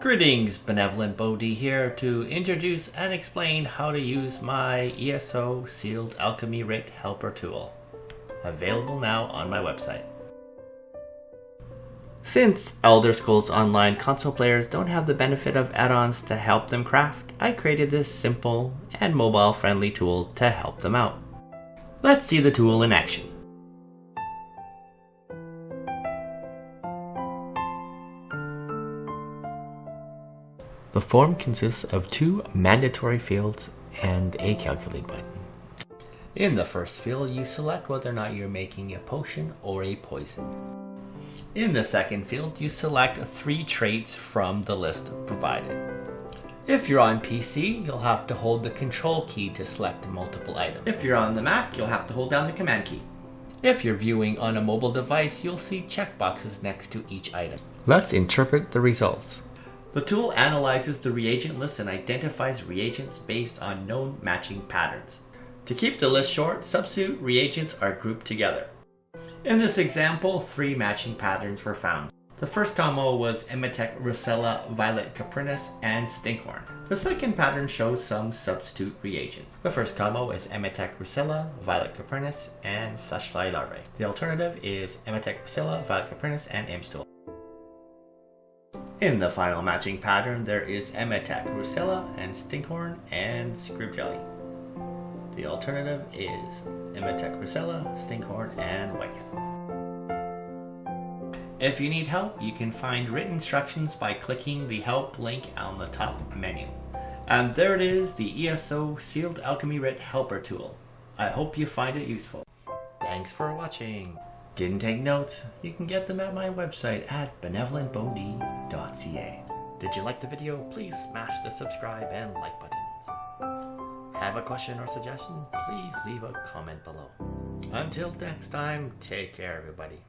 Greetings, Benevolent Bodhi here to introduce and explain how to use my ESO Sealed Alchemy Writ Helper tool. Available now on my website. Since Elder Scrolls Online console players don't have the benefit of add-ons to help them craft, I created this simple and mobile-friendly tool to help them out. Let's see the tool in action. The form consists of two mandatory fields and a calculate button. In the first field, you select whether or not you're making a potion or a poison. In the second field, you select three traits from the list provided. If you're on PC, you'll have to hold the control key to select multiple items. If you're on the Mac, you'll have to hold down the command key. If you're viewing on a mobile device, you'll see checkboxes next to each item. Let's interpret the results. The tool analyzes the reagent list and identifies reagents based on known matching patterns. To keep the list short, substitute reagents are grouped together. In this example, three matching patterns were found. The first combo was Emetic Russula, Violet Coprinus, and Stinkhorn. The second pattern shows some substitute reagents. The first combo is Emetic Russula, Violet Coprinus, and Fleshfly Larvae. The alternative is Emetic Russula, Violet Coprinus, and Imp Stool. In the final matching pattern, there is Emetic Russula and Stinkhorn and Scrib Jelly. The alternative is Emetic Russula, Stinkhorn, and White Cap. If you need help, you can find written instructions by clicking the help link on the top menu. And there it is, the ESO Sealed Alchemy Writ Helper tool. I hope you find it useful. Thanks for watching. Didn't take notes? You can get them at my website at benevolentbodhi.ca. Did you like the video? Please smash the subscribe and like buttons. Have a question or suggestion? Please leave a comment below. Until next time, take care everybody.